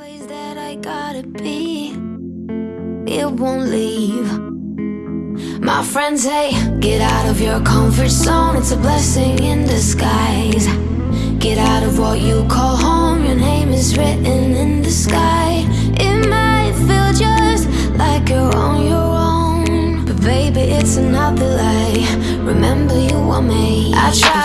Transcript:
place that I gotta be. It won't leave. My friends say, get out of your comfort zone. It's a blessing in disguise. Get out of what you call home. Your name is written in the sky. It might feel just like you're on your own. But baby, it's another lie. Remember, you are made. I try